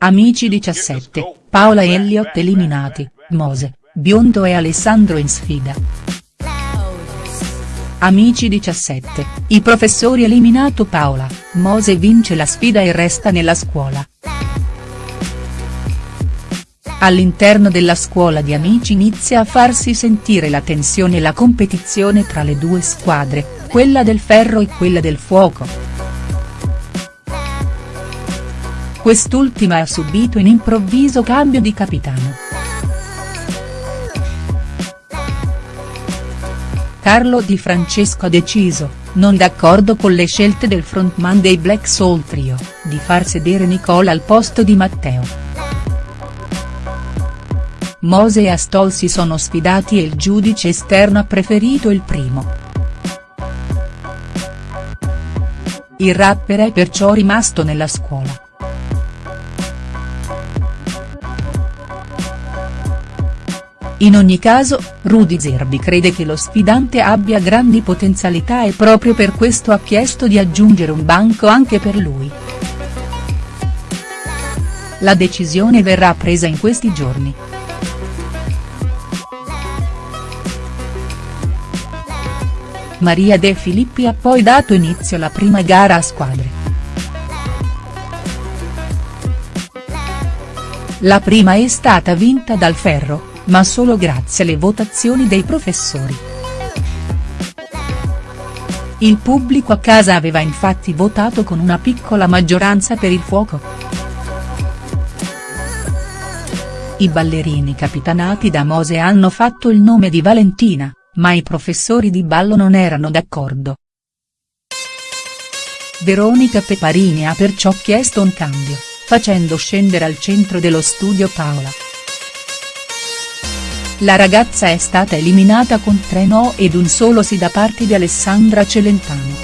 Amici 17, Paola e Elliott eliminati, Mose, Biondo e Alessandro in sfida. Amici 17, i professori eliminato Paola, Mose vince la sfida e resta nella scuola. All'interno della scuola di Amici inizia a farsi sentire la tensione e la competizione tra le due squadre, quella del ferro e quella del fuoco. Quest'ultima ha subito un improvviso cambio di capitano. Carlo Di Francesco ha deciso, non d'accordo con le scelte del frontman dei Black Soul Trio, di far sedere Nicola al posto di Matteo. Mose e Astol si sono sfidati e il giudice esterno ha preferito il primo. Il rapper è perciò rimasto nella scuola. In ogni caso, Rudy Zerbi crede che lo sfidante abbia grandi potenzialità e proprio per questo ha chiesto di aggiungere un banco anche per lui. La decisione verrà presa in questi giorni. Maria De Filippi ha poi dato inizio alla prima gara a squadre. La prima è stata vinta dal Ferro, ma solo grazie alle votazioni dei professori. Il pubblico a casa aveva infatti votato con una piccola maggioranza per il fuoco. I ballerini capitanati da Mose hanno fatto il nome di Valentina, ma i professori di ballo non erano d'accordo. Veronica Peparini ha perciò chiesto un cambio, facendo scendere al centro dello studio Paola. La ragazza è stata eliminata con tre no ed un solo sì da parte di Alessandra Celentano.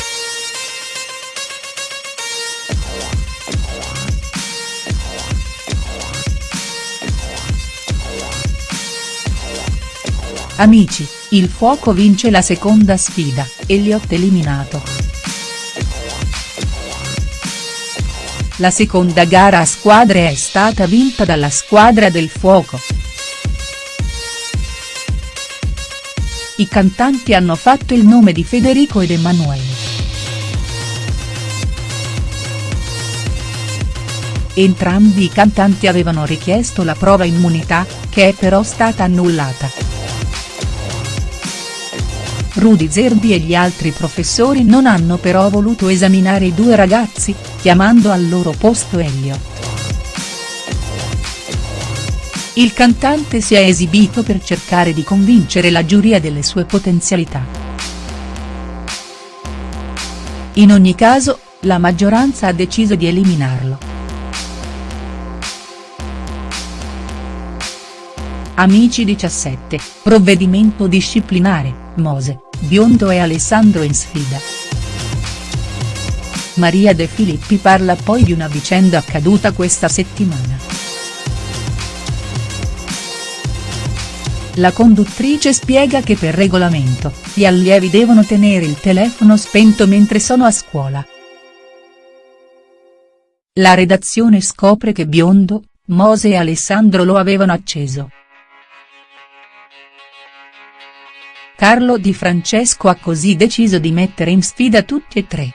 Amici, il fuoco vince la seconda sfida, Elliott eliminato. La seconda gara a squadre è stata vinta dalla squadra del fuoco. I cantanti hanno fatto il nome di Federico ed Emanuele. Entrambi i cantanti avevano richiesto la prova immunità, che è però stata annullata. Rudy Zerbi e gli altri professori non hanno però voluto esaminare i due ragazzi, chiamando al loro posto Elliott. Il cantante si è esibito per cercare di convincere la giuria delle sue potenzialità. In ogni caso, la maggioranza ha deciso di eliminarlo. Amici 17, provvedimento disciplinare, Mose, Biondo e Alessandro in sfida. Maria De Filippi parla poi di una vicenda accaduta questa settimana. La conduttrice spiega che per regolamento, gli allievi devono tenere il telefono spento mentre sono a scuola. La redazione scopre che Biondo, Mose e Alessandro lo avevano acceso. Carlo Di Francesco ha così deciso di mettere in sfida tutti e tre.